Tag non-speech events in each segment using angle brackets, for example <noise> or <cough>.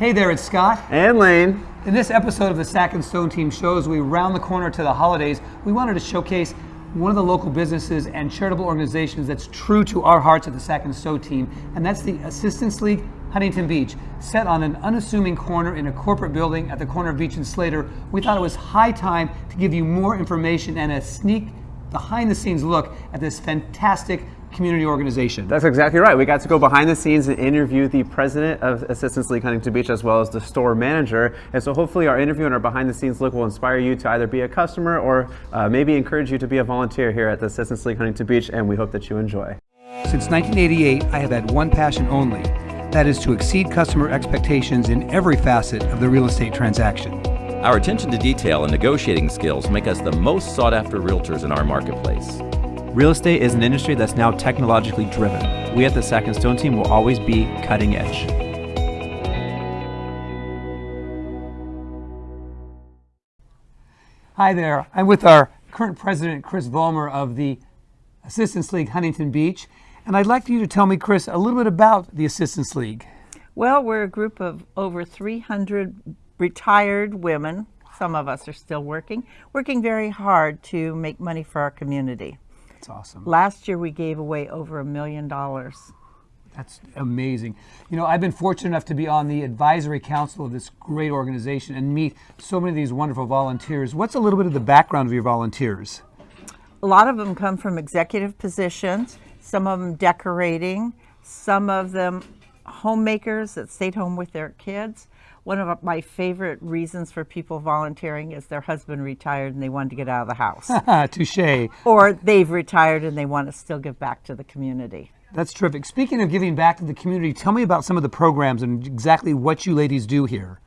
Hey there, it's Scott. And Lane. In this episode of the Sack and Stone Team shows, we round the corner to the holidays. We wanted to showcase one of the local businesses and charitable organizations that's true to our hearts at the Sack and Stone Team, and that's the Assistance League Huntington Beach. Set on an unassuming corner in a corporate building at the corner of Beach and Slater, we thought it was high time to give you more information and a sneak behind the scenes look at this fantastic community organization. That's exactly right. We got to go behind the scenes and interview the president of Assistance League Huntington Beach as well as the store manager. And so hopefully our interview and our behind the scenes look will inspire you to either be a customer or uh, maybe encourage you to be a volunteer here at the Assistance League Huntington Beach. And we hope that you enjoy. Since 1988, I have had one passion only. That is to exceed customer expectations in every facet of the real estate transaction. Our attention to detail and negotiating skills make us the most sought after realtors in our marketplace. Real estate is an industry that's now technologically driven. We at the Sack and Stone team will always be cutting edge. Hi there. I'm with our current president, Chris Vollmer of the Assistance League Huntington Beach. And I'd like for you to tell me, Chris, a little bit about the Assistance League. Well, we're a group of over 300 retired women. Some of us are still working, working very hard to make money for our community. That's awesome. Last year we gave away over a million dollars. That's amazing. You know, I've been fortunate enough to be on the advisory council of this great organization and meet so many of these wonderful volunteers. What's a little bit of the background of your volunteers? A lot of them come from executive positions, some of them decorating, some of them homemakers that stayed home with their kids. One of my favorite reasons for people volunteering is their husband retired and they wanted to get out of the house. <laughs> Touche. Or they've retired and they want to still give back to the community. That's terrific. Speaking of giving back to the community, tell me about some of the programs and exactly what you ladies do here.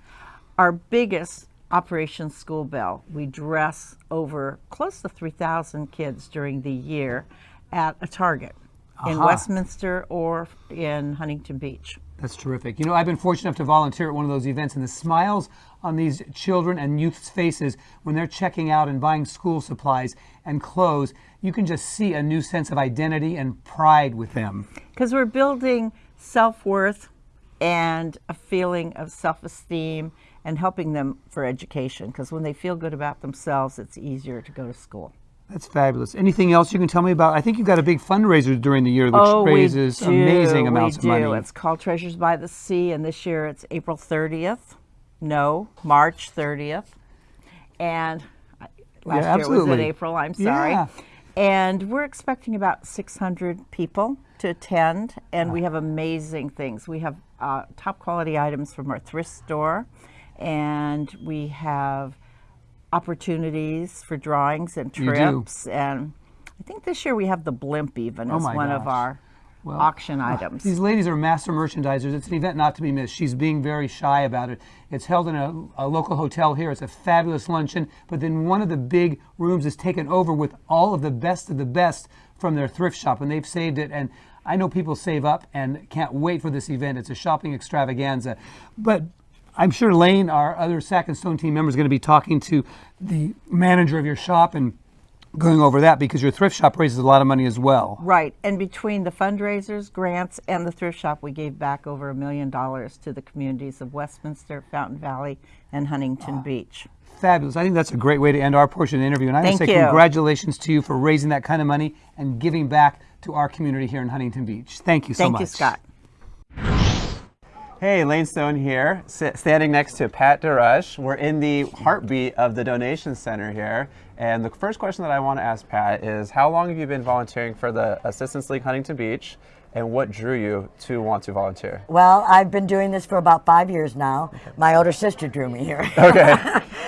Our biggest Operation School Bell, we dress over close to 3,000 kids during the year at a Target in Westminster or in Huntington Beach. That's terrific. You know, I've been fortunate enough to volunteer at one of those events, and the smiles on these children and youth's faces when they're checking out and buying school supplies and clothes, you can just see a new sense of identity and pride with them. Because we're building self worth and a feeling of self esteem and helping them for education. Because when they feel good about themselves, it's easier to go to school. That's fabulous. Anything else you can tell me about? I think you've got a big fundraiser during the year which oh, raises we do. amazing amounts we do. of money. It's called Treasures by the Sea, and this year it's April 30th. No, March 30th. And last Yeah, year was in. April, I'm sorry. Yeah. And we're expecting about 600 people to attend, and we have amazing things. We have uh, top quality items from our thrift store, and we have opportunities for drawings and trips. And I think this year we have the blimp even Oh as one of our Well, auction uh, items. These ladies are master merchandisers. It's an event not to be missed. She's being very shy about it. It's held in a, a local hotel here. It's a fabulous luncheon, but then one of the big rooms is taken over with all of the best of the best from their thrift shop, and they've saved it. And I know people save up and can't wait for this event. It's a shopping extravaganza. But I'm sure Lane, our other Sack and Stone team member, is going to be talking to the manager of your shop and going over that because your thrift shop raises a lot of money as well. Right, and between the fundraisers, grants, and the thrift shop, we gave back over a million dollars to the communities of Westminster, Fountain Valley, and Huntington ah, Beach. Fabulous. I think that's a great way to end our portion of the interview. And I want to Thank say you. congratulations to you for raising that kind of money and giving back to our community here in Huntington Beach. Thank you so Thank much. Thank you, Scott. Hey, Lane Stone here, standing next to Pat DeRush. We're in the heartbeat of the donation center here. And the first question that I want to ask Pat is how long have you been volunteering for the Assistance League Huntington Beach? And what drew you to want to volunteer? Well, I've been doing this for about five years now. My older sister drew me here. <laughs> Okay.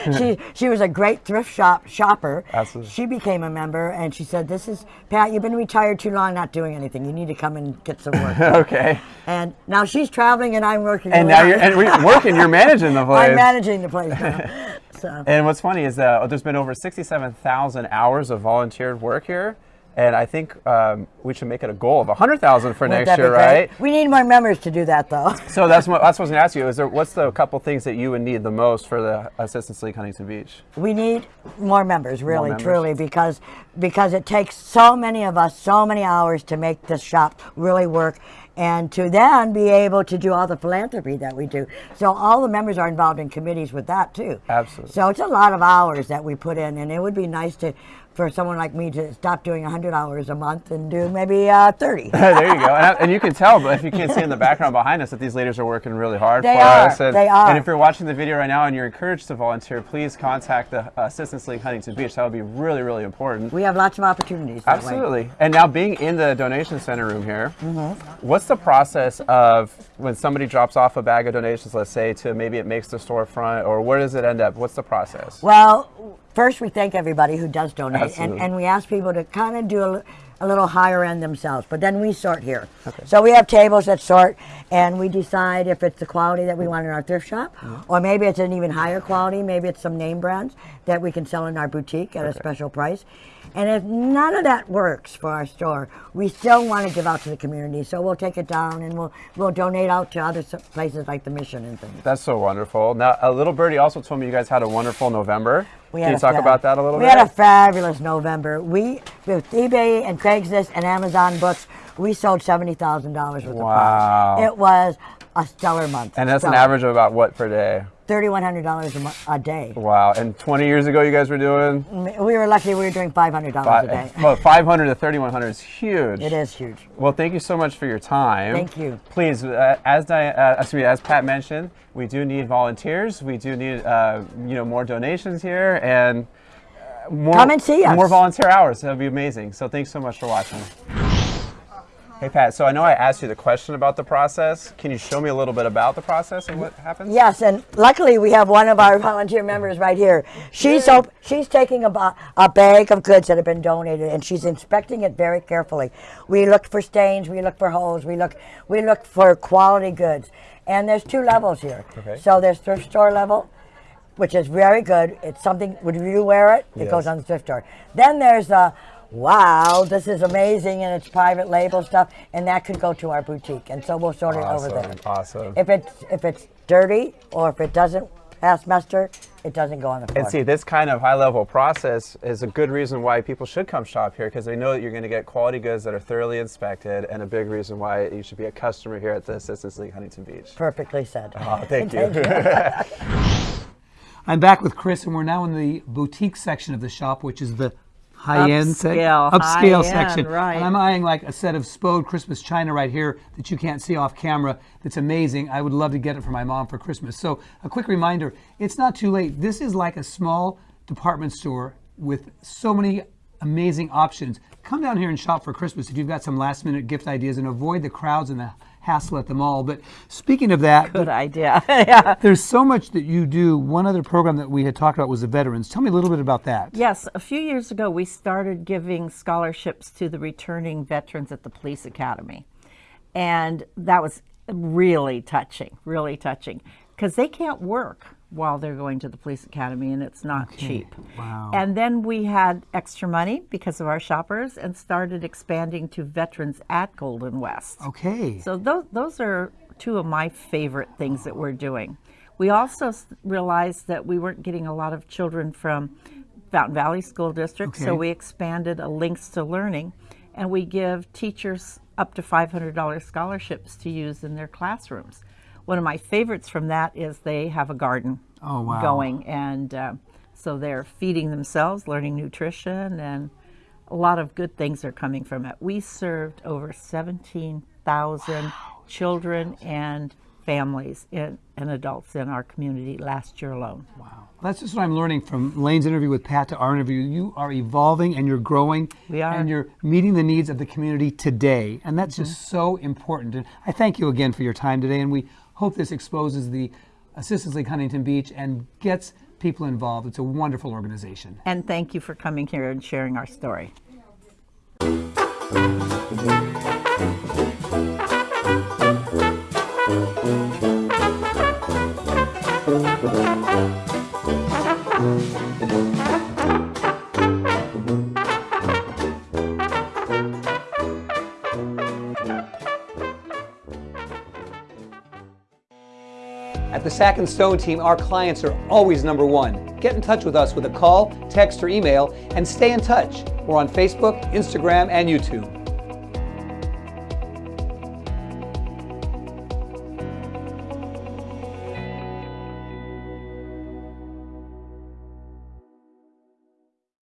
<laughs> she she was a great thrift shop shopper. Absolutely. She became a member, and she said, "This is Pat. You've been retired too long, not doing anything. You need to come and get some work." <laughs> okay. and now she's traveling, and I'm working. And now you're and we're working, you're managing the place. I'm managing the place now. so. And what's funny is that oh, there's been over 67,000 hours of volunteered work here. And I think um, we should make it a goal of 100,000 for Wouldn't next year, right? We need more members to do that, though. <laughs> So that's what, that's what I was going to ask you. Is there what's the couple things that you would need the most for the Assistance League Huntington Beach? We need more members, really, members. truly, because because it takes so many of us so many hours to make this shop really work. and to then be able to do all the philanthropy that we do. So all the members are involved in committees with that too. Absolutely. So it's a lot of hours that we put in, and it would be nice to for someone like me to stop doing 100 hours a month and do maybe uh, 30. <laughs> there you go. And, I- and you can tell, but if you can't see in the background behind us, that these ladies are working really hard They for are, us. And, they are. And if you're watching the video right now and you're encouraged to volunteer, please contact the uh, Assistance League Huntington Beach. That would be really, really important. we have lots of opportunities. That way. Absolutely. And now being in the donation center room here, Mm-hmm. what's the process of when somebody drops off a bag of donations, let's say, to maybe it makes the storefront, or where does it end up? What's the process? Well, first we thank everybody who does donate, and, Absolutely. and we ask people to kind of do a, a little higher end themselves. But then we sort here. So we have tables that sort, and we decide if it's the quality that we want in our thrift shop, mm-hmm. or maybe it's an even higher quality. Maybe it's some name brands that we can sell in our boutique at a special price. And if none of that works for our store, we still want to give out to the community. So we'll take it down and we'll we'll donate out to other places like the Mission and things. That's so wonderful. Now, a little birdie also told me you guys had a wonderful November. We Can you talk about that a little we bit? We had a fabulous November. We with eBay and Craigslist and Amazon books, we sold seventy thousand dollars worth Wow. of products. It was a stellar month. and that's an average of about what per day? Thirty-one hundred dollars a, mo- a day. Wow. And 20 years ago, you guys were doing We were lucky. We were doing five hundred dollars a day. five, well, 500 to 3100 is huge. It is huge. Well, thank you so much for your time. Thank you. Please, uh, as Di- uh, excuse me, as Pat mentioned, we do need volunteers. We do need uh, you know more donations here and uh, more. Come and see us. More volunteer hours. That would be amazing. So thanks so much for watching. Hey Pat, so I know I asked you the question about the process. Can you show me a little bit about the process and what happens? Yes, and luckily we have one of our volunteer members right here. She's op- she's taking a, a bag of goods that have been donated and she's inspecting it very carefully. We look for stains, we look for holes, we look we look for quality goods. And there's two levels here. Okay. So there's thrift store level, which is very good. It's something would you wear it? It goes on the thrift store. Then there's the wow, this is amazing and it's private label stuff and that could go to our boutique. And so we'll sort it over there. Awesome, awesome. If it's if it's dirty or if it doesn't pass muster, it doesn't go on the floor. And see, this kind of high level process is a good reason why people should come shop here because they know that you're going to get quality goods that are thoroughly inspected, and a big reason why you should be a customer here at the Assistance League Huntington Beach. Perfectly said. Oh, thank <laughs> you. <laughs> I'm back with Chris, and we're now in the boutique section of the shop, which is the high-end sec- Upscale, upscale high-end, section. right. And I'm eyeing like a set of Spode Christmas china right here that you can't see off camera. That's amazing. I would love to get it for my mom for Christmas. So a quick reminder: it's not too late. This is like a small department store with so many amazing options. Come down here and shop for Christmas if you've got some last-minute gift ideas, and avoid the crowds and the hassle at the mall. But speaking of that, Good idea. <laughs> yeah. there's so much that you do. One other program that we had talked about was the veterans. Tell me a little bit about that. Yes, a few years ago, we started giving scholarships to the returning veterans at the police academy. And that was really touching, really touching, because they can't work while they're going to the police academy and it's not cheap. Wow. And then we had extra money because of our shoppers and started expanding to veterans at Golden West. Okay. So those, those are two of my favorite things that we're doing. We also realized that we weren't getting a lot of children from Fountain Valley School District, Okay. so we expanded a Links to Learning, and we give teachers up to $500 scholarships to use in their classrooms. One of my favorites from that is they have a garden Oh, wow. going, and uh, so they're feeding themselves, learning nutrition, and a lot of good things are coming from it. We served over 17,000 children and families in, and adults in our community last year alone. Wow. That's just what I'm learning from Lane's interview with Pat to our interview. You are evolving and you're growing. We are. And you're meeting the needs of the community today. And that's just so important. And I thank you again for your time today. And we hope this exposes the Assistance League Huntington Beach and gets people involved. It's a wonderful organization. And thank you for coming here and sharing our story. <laughs> Sack and Stone team, our clients are always number one. Get in touch with us with a call, text, or email and stay in touch. We're on Facebook, Instagram, and YouTube.